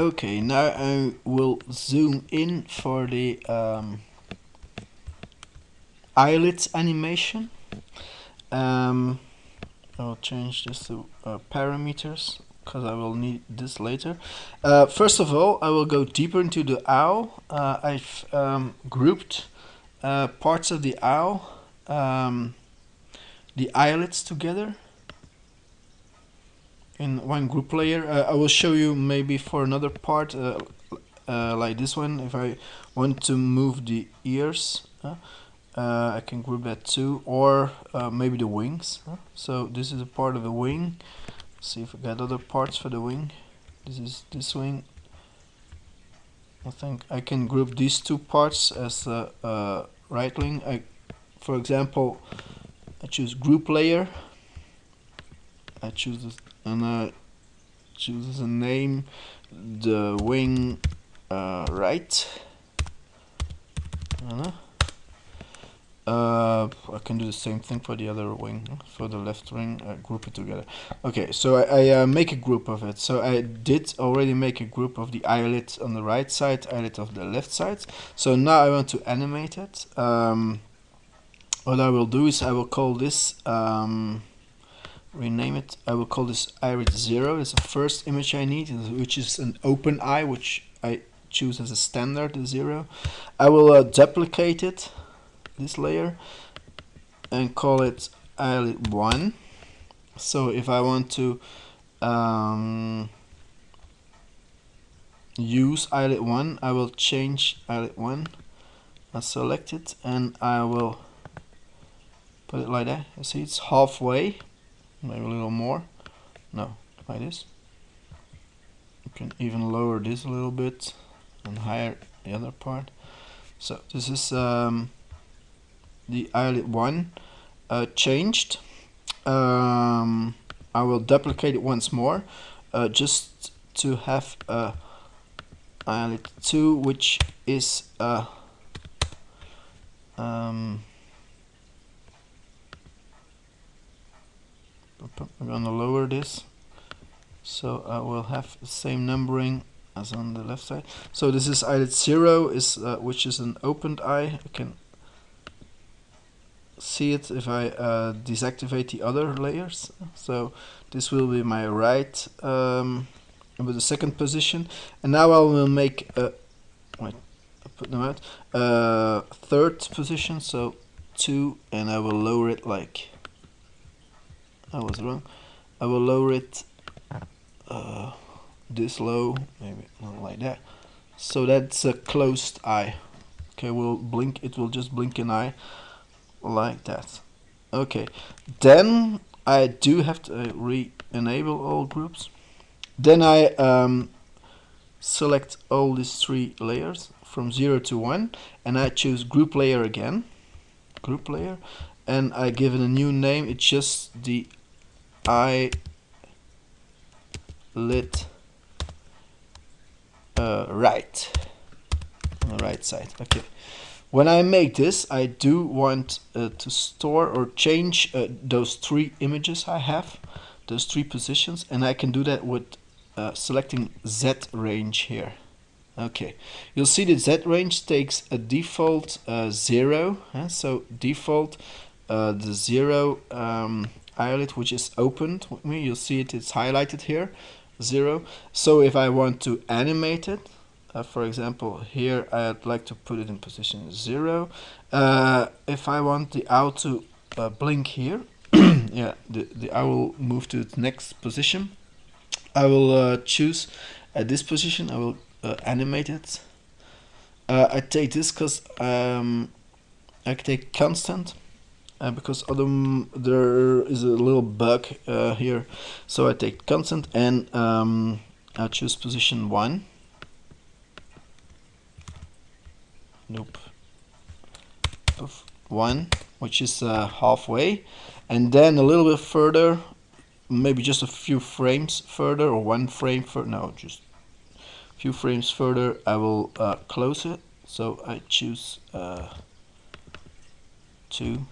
Okay, now I will zoom in for the um, eyelid animation. Um, I'll change this to uh, parameters because I will need this later. Uh, first of all, I will go deeper into the owl. Uh, I've um, grouped uh, parts of the owl, um, the eyelids together in one group layer. Uh, I will show you maybe for another part uh, uh, like this one. If I want to move the ears I can group that too or maybe the wings so this is a part of the wing. See if I got other parts for the wing. This is this wing. I think I can group these two parts as a uh, right wing. I for example I choose group layer I choose this and I choose as a name the wing uh, right. Uh, uh, I can do the same thing for the other wing for the left wing uh, group it together. Okay so I, I uh, make a group of it. So I did already make a group of the eyelid on the right side eyelid of the left side. So now I want to animate it. Um, what I will do is I will call this um, rename it. I will call this iris 0. It's the first image I need, which is an open eye, which I choose as a standard 0. I will uh, duplicate it, this layer, and call it eyelid 1. So if I want to um, use eyelid 1, I will change eyelid 1. I select it and I will put it like that. You see it's halfway maybe a little more? No like this. You can even lower this a little bit and higher the other part. So this is um, the eyelid 1 uh, changed. Um, I will duplicate it once more uh, just to have a eyelid 2 which is uh, um, I'm gonna lower this. So I will have the same numbering as on the left side. So this is eyelid 0 is uh, which is an opened eye. I can see it if I uh, deactivate the other layers. So this will be my right um, with the second position. And now I will make a wait put them out uh, third position. So 2 and I will lower it like I was wrong. I will lower it uh, this low maybe not like that. So that's a closed eye. Okay we'll blink it will just blink an eye like that. Okay then I do have to uh, re-enable all groups. Then I um, select all these three layers from 0 to 1 and I choose group layer again. Group layer and I give it a new name. It's just the I lit uh, right. On the right side okay. When I make this I do want uh, to store or change uh, those three images I have those three positions and I can do that with uh, selecting Z range here. Okay. You'll see the Z range takes a default uh, zero so default uh, the zero um, eyelid which is opened with me. You'll see it it's highlighted here zero. So if I want to animate it uh, for example here I'd like to put it in position zero. Uh, if I want the owl to uh, blink here yeah the, the owl will move to its next position I will uh, choose at this position I will uh, animate it. Uh, I take this because um, I take constant uh, because there is a little bug uh, here. So I take constant and um, I choose position 1 nope. Of 1 which is uh, halfway. And then a little bit further maybe just a few frames further or one frame for no just a few frames further I will uh, close it. So I choose uh, 2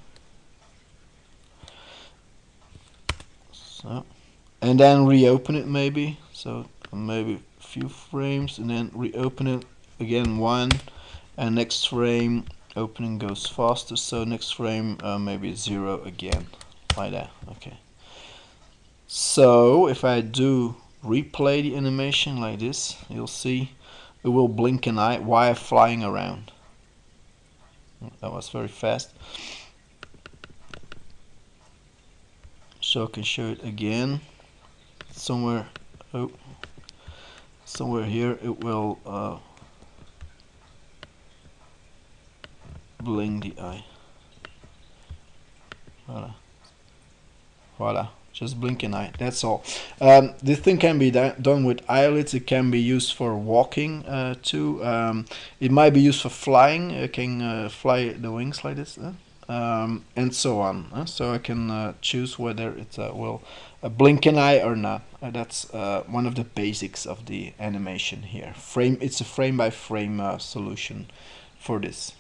so and then reopen it maybe. So maybe a few frames and then reopen it again one. And next frame opening goes faster. So next frame uh, maybe zero again. Like that. Okay. So if I do replay the animation like this you'll see it will blink an eye while flying around. That was very fast so I can show it again. Somewhere oh somewhere here it will uh, blink the eye. Voila. Voila. Just blink an eye that's all. Um, this thing can be done with eyelids it can be used for walking uh, too. Um, it might be used for flying. It can uh, fly the wings like this um, and so on so I can uh, choose whether it uh, will blink an eye or not. Uh, that's uh, one of the basics of the animation here. Frame it's a frame by frame solution for this